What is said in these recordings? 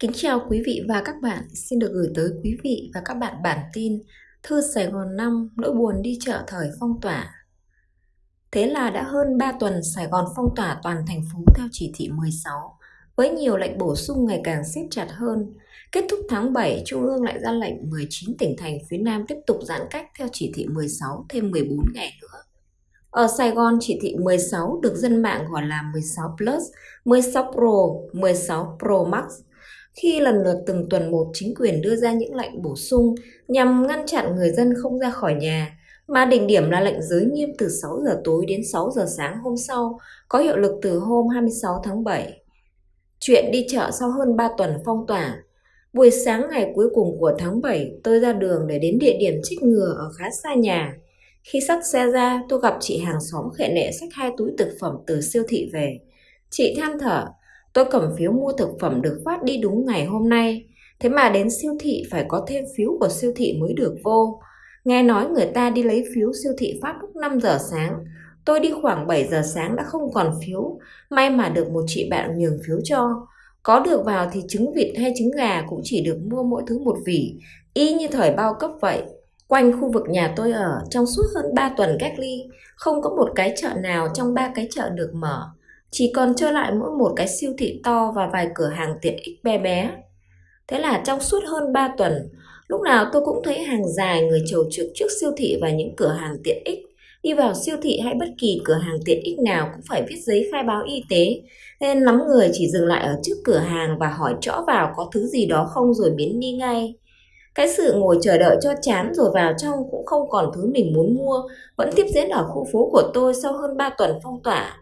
Kính chào quý vị và các bạn, xin được gửi tới quý vị và các bạn bản tin Thư Sài Gòn 5 nỗi buồn đi chợ thời phong tỏa. Thế là đã hơn 3 tuần Sài Gòn phong tỏa toàn thành phố theo chỉ thị 16, với nhiều lệnh bổ sung ngày càng siết chặt hơn. Kết thúc tháng 7, Trung ương lại ra lệnh 19 tỉnh thành phía Nam tiếp tục giãn cách theo chỉ thị 16 thêm 14 ngày nữa. Ở Sài Gòn, chỉ thị 16 được dân mạng gọi là 16 Plus, 16 Pro, 16 Pro Max – khi lần lượt từng tuần một chính quyền đưa ra những lệnh bổ sung nhằm ngăn chặn người dân không ra khỏi nhà, mà đỉnh điểm là lệnh giới nghiêm từ 6 giờ tối đến 6 giờ sáng hôm sau, có hiệu lực từ hôm 26 tháng 7. Chuyện đi chợ sau hơn 3 tuần phong tỏa. Buổi sáng ngày cuối cùng của tháng 7, tôi ra đường để đến địa điểm trích ngừa ở khá xa nhà. Khi sắt xe ra, tôi gặp chị hàng xóm khệ nệ xách hai túi thực phẩm từ siêu thị về. Chị than thở, Tôi cầm phiếu mua thực phẩm được phát đi đúng ngày hôm nay. Thế mà đến siêu thị phải có thêm phiếu của siêu thị mới được vô. Nghe nói người ta đi lấy phiếu siêu thị phát lúc 5 giờ sáng. Tôi đi khoảng 7 giờ sáng đã không còn phiếu. May mà được một chị bạn nhường phiếu cho. Có được vào thì trứng vịt hay trứng gà cũng chỉ được mua mỗi thứ một vỉ. Y như thời bao cấp vậy. Quanh khu vực nhà tôi ở, trong suốt hơn 3 tuần cách ly, không có một cái chợ nào trong ba cái chợ được mở chỉ còn trơ lại mỗi một cái siêu thị to và vài cửa hàng tiện ích bé bé. Thế là trong suốt hơn 3 tuần, lúc nào tôi cũng thấy hàng dài người chầu trực trước siêu thị và những cửa hàng tiện ích. Đi vào siêu thị hay bất kỳ cửa hàng tiện ích nào cũng phải viết giấy khai báo y tế, nên lắm người chỉ dừng lại ở trước cửa hàng và hỏi rõ vào có thứ gì đó không rồi biến đi ngay. Cái sự ngồi chờ đợi cho chán rồi vào trong cũng không còn thứ mình muốn mua, vẫn tiếp diễn ở khu phố của tôi sau hơn 3 tuần phong tỏa.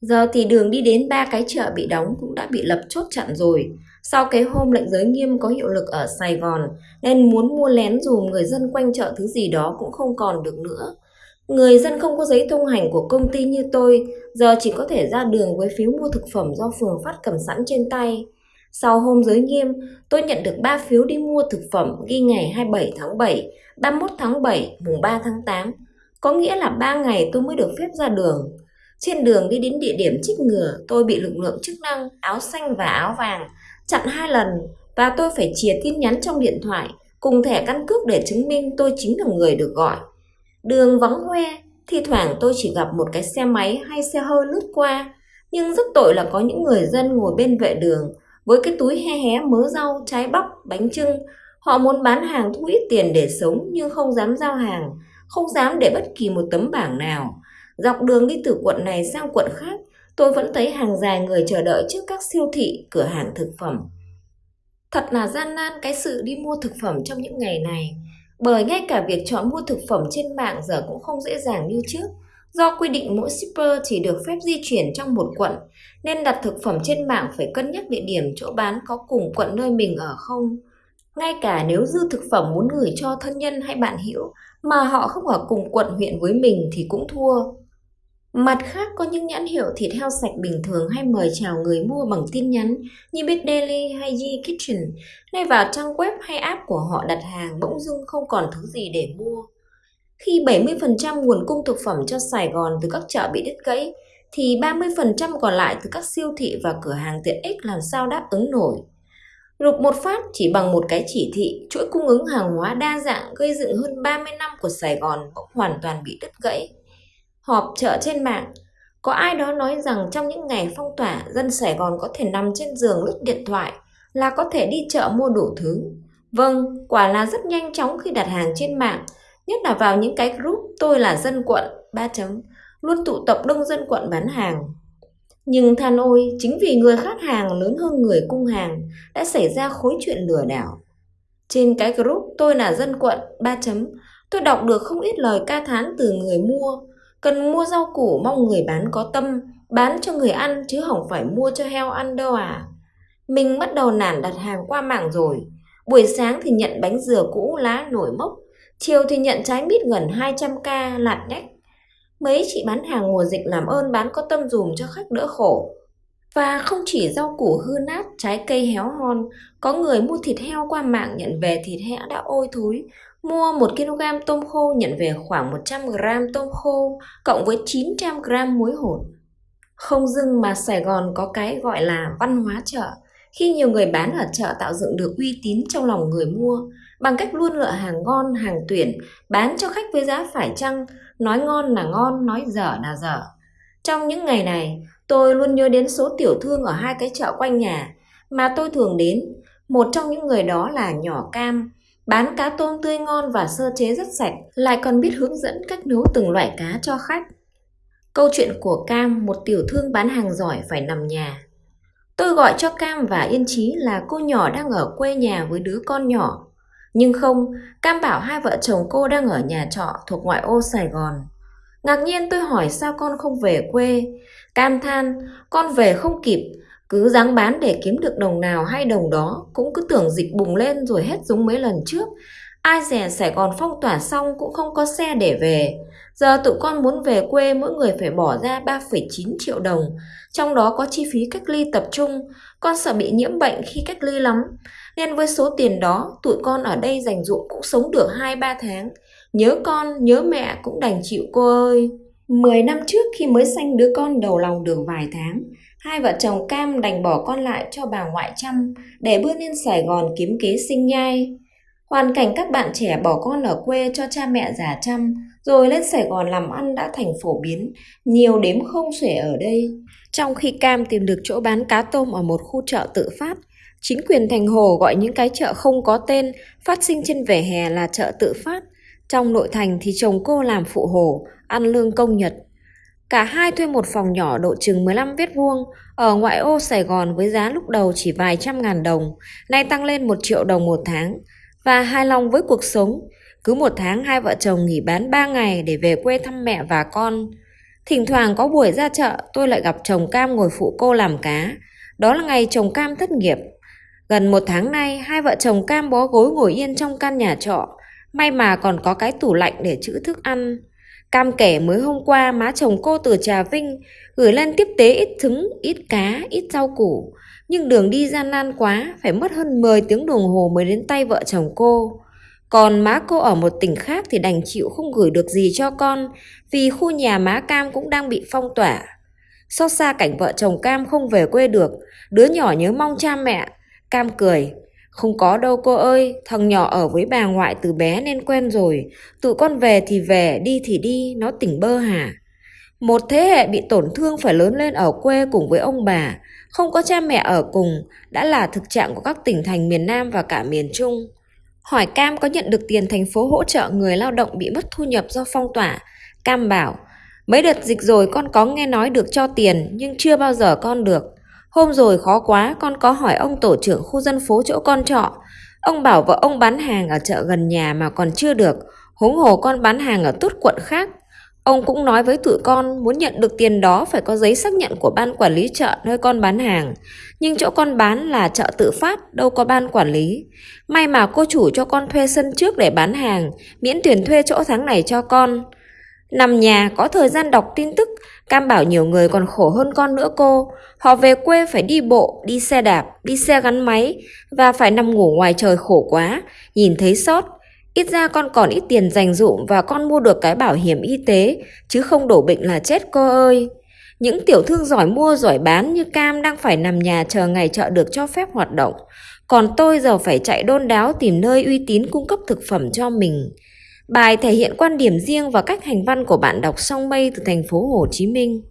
Giờ thì đường đi đến ba cái chợ bị đóng cũng đã bị lập chốt chặn rồi. Sau cái hôm lệnh giới nghiêm có hiệu lực ở Sài Gòn nên muốn mua lén dùm người dân quanh chợ thứ gì đó cũng không còn được nữa. Người dân không có giấy thông hành của công ty như tôi giờ chỉ có thể ra đường với phiếu mua thực phẩm do phường phát cầm sẵn trên tay. Sau hôm giới nghiêm, tôi nhận được 3 phiếu đi mua thực phẩm ghi ngày 27 tháng 7, 31 tháng 7, mùng 3 tháng 8. Có nghĩa là 3 ngày tôi mới được phép ra đường. Trên đường đi đến địa điểm trích ngừa, tôi bị lực lượng chức năng áo xanh và áo vàng chặn hai lần và tôi phải chìa tin nhắn trong điện thoại cùng thẻ căn cước để chứng minh tôi chính là người được gọi. Đường vắng hoe, thi thoảng tôi chỉ gặp một cái xe máy hay xe hơi lướt qua, nhưng rất tội là có những người dân ngồi bên vệ đường với cái túi he hé mớ rau, trái bắp, bánh trưng. Họ muốn bán hàng thu ít tiền để sống nhưng không dám giao hàng, không dám để bất kỳ một tấm bảng nào Dọc đường đi từ quận này sang quận khác, tôi vẫn thấy hàng dài người chờ đợi trước các siêu thị, cửa hàng thực phẩm. Thật là gian nan cái sự đi mua thực phẩm trong những ngày này, bởi ngay cả việc chọn mua thực phẩm trên mạng giờ cũng không dễ dàng như trước. Do quy định mỗi shipper chỉ được phép di chuyển trong một quận, nên đặt thực phẩm trên mạng phải cân nhắc địa điểm chỗ bán có cùng quận nơi mình ở không. Ngay cả nếu dư thực phẩm muốn gửi cho thân nhân hay bạn hữu mà họ không ở cùng quận huyện với mình thì cũng thua. Mặt khác có những nhãn hiệu thịt heo sạch bình thường hay mời chào người mua bằng tin nhắn như Bit Daily hay Yi Kitchen, nay vào trang web hay app của họ đặt hàng bỗng dưng không còn thứ gì để mua. Khi 70% nguồn cung thực phẩm cho Sài Gòn từ các chợ bị đứt gãy, thì 30% còn lại từ các siêu thị và cửa hàng tiện ích làm sao đáp ứng nổi. Rụp một phát chỉ bằng một cái chỉ thị, chuỗi cung ứng hàng hóa đa dạng gây dựng hơn 30 năm của Sài Gòn bỗng hoàn toàn bị đứt gãy họp chợ trên mạng. Có ai đó nói rằng trong những ngày phong tỏa, dân Sài Gòn có thể nằm trên giường lướt điện thoại là có thể đi chợ mua đủ thứ. Vâng, quả là rất nhanh chóng khi đặt hàng trên mạng, nhất là vào những cái group tôi là dân quận, ba chấm, luôn tụ tập đông dân quận bán hàng. Nhưng than ôi, chính vì người khách hàng lớn hơn người cung hàng đã xảy ra khối chuyện lừa đảo. Trên cái group tôi là dân quận, ba chấm, tôi đọc được không ít lời ca thán từ người mua, Cần mua rau củ mong người bán có tâm, bán cho người ăn chứ không phải mua cho heo ăn đâu à. Mình bắt đầu nản đặt hàng qua mạng rồi. Buổi sáng thì nhận bánh dừa cũ lá nổi mốc, chiều thì nhận trái mít gần 200k lạt đách. Mấy chị bán hàng mùa dịch làm ơn bán có tâm dùm cho khách đỡ khổ. Và không chỉ rau củ hư nát, trái cây héo hon, có người mua thịt heo qua mạng nhận về thịt heo đã ôi thối, Mua 1 kg tôm khô nhận về khoảng 100 g tôm khô cộng với 900 g muối hột. Không dưng mà Sài Gòn có cái gọi là văn hóa chợ, Khi nhiều người bán ở chợ tạo dựng được uy tín trong lòng người mua bằng cách luôn lựa hàng ngon, hàng tuyển, bán cho khách với giá phải chăng, nói ngon là ngon, nói dở là dở. Trong những ngày này, tôi luôn nhớ đến số tiểu thương ở hai cái chợ quanh nhà mà tôi thường đến. Một trong những người đó là nhỏ cam, bán cá tôm tươi ngon và sơ chế rất sạch, lại còn biết hướng dẫn cách nấu từng loại cá cho khách. Câu chuyện của Cam, một tiểu thương bán hàng giỏi phải nằm nhà. Tôi gọi cho Cam và Yên Chí là cô nhỏ đang ở quê nhà với đứa con nhỏ. Nhưng không, Cam bảo hai vợ chồng cô đang ở nhà trọ thuộc ngoại ô Sài Gòn. Ngạc nhiên tôi hỏi sao con không về quê. Cam than, con về không kịp, cứ dáng bán để kiếm được đồng nào hay đồng đó, cũng cứ tưởng dịch bùng lên rồi hết giống mấy lần trước. Ai dè Sài Gòn phong tỏa xong cũng không có xe để về. Giờ tụi con muốn về quê mỗi người phải bỏ ra 3,9 triệu đồng, trong đó có chi phí cách ly tập trung. Con sợ bị nhiễm bệnh khi cách ly lắm. Nên với số tiền đó, tụi con ở đây dành dụm cũng sống được 2-3 tháng. Nhớ con, nhớ mẹ cũng đành chịu cô ơi. Mười năm trước khi mới sanh đứa con đầu lòng được vài tháng, hai vợ chồng Cam đành bỏ con lại cho bà ngoại chăm để bươn lên Sài Gòn kiếm kế sinh nhai. Hoàn cảnh các bạn trẻ bỏ con ở quê cho cha mẹ già chăm, rồi lên Sài Gòn làm ăn đã thành phổ biến, nhiều đếm không xuể ở đây. Trong khi Cam tìm được chỗ bán cá tôm ở một khu chợ tự phát, chính quyền thành Hồ gọi những cái chợ không có tên phát sinh trên vỉa hè là chợ tự phát. Trong nội thành thì chồng cô làm phụ hồ, ăn lương công nhật. Cả hai thuê một phòng nhỏ độ chừng 15 mét vuông ở ngoại ô Sài Gòn với giá lúc đầu chỉ vài trăm ngàn đồng, nay tăng lên một triệu đồng một tháng. Và hài lòng với cuộc sống, cứ một tháng hai vợ chồng nghỉ bán 3 ngày để về quê thăm mẹ và con. Thỉnh thoảng có buổi ra chợ, tôi lại gặp chồng Cam ngồi phụ cô làm cá. Đó là ngày chồng Cam thất nghiệp. Gần một tháng nay, hai vợ chồng Cam bó gối ngồi yên trong căn nhà trọ. May mà còn có cái tủ lạnh để trữ thức ăn. Cam kể mới hôm qua má chồng cô từ Trà Vinh gửi lên tiếp tế ít trứng, ít cá, ít rau củ. Nhưng đường đi gian nan quá, phải mất hơn 10 tiếng đồng hồ mới đến tay vợ chồng cô. Còn má cô ở một tỉnh khác thì đành chịu không gửi được gì cho con vì khu nhà má Cam cũng đang bị phong tỏa. Xót xa cảnh vợ chồng Cam không về quê được, đứa nhỏ nhớ mong cha mẹ. Cam cười, không có đâu cô ơi, thằng nhỏ ở với bà ngoại từ bé nên quen rồi. Tụi con về thì về, đi thì đi, nó tỉnh bơ hả? Một thế hệ bị tổn thương phải lớn lên ở quê cùng với ông bà, không có cha mẹ ở cùng, đã là thực trạng của các tỉnh thành miền Nam và cả miền Trung. Hỏi Cam có nhận được tiền thành phố hỗ trợ người lao động bị mất thu nhập do phong tỏa. Cam bảo, mấy đợt dịch rồi con có nghe nói được cho tiền nhưng chưa bao giờ con được. Hôm rồi khó quá con có hỏi ông tổ trưởng khu dân phố chỗ con trọ. Ông bảo vợ ông bán hàng ở chợ gần nhà mà còn chưa được. Huống hồ con bán hàng ở tốt quận khác. Ông cũng nói với tụi con muốn nhận được tiền đó phải có giấy xác nhận của ban quản lý chợ nơi con bán hàng. Nhưng chỗ con bán là chợ tự phát, đâu có ban quản lý. May mà cô chủ cho con thuê sân trước để bán hàng, miễn tiền thuê chỗ tháng này cho con. Nằm nhà có thời gian đọc tin tức, Cam bảo nhiều người còn khổ hơn con nữa cô. Họ về quê phải đi bộ, đi xe đạp, đi xe gắn máy và phải nằm ngủ ngoài trời khổ quá, nhìn thấy sót. Ít ra con còn ít tiền dành dụm và con mua được cái bảo hiểm y tế, chứ không đổ bệnh là chết cô ơi. Những tiểu thương giỏi mua giỏi bán như Cam đang phải nằm nhà chờ ngày chợ được cho phép hoạt động. Còn tôi giờ phải chạy đôn đáo tìm nơi uy tín cung cấp thực phẩm cho mình. Bài thể hiện quan điểm riêng và cách hành văn của bạn đọc song mây từ thành phố Hồ Chí Minh.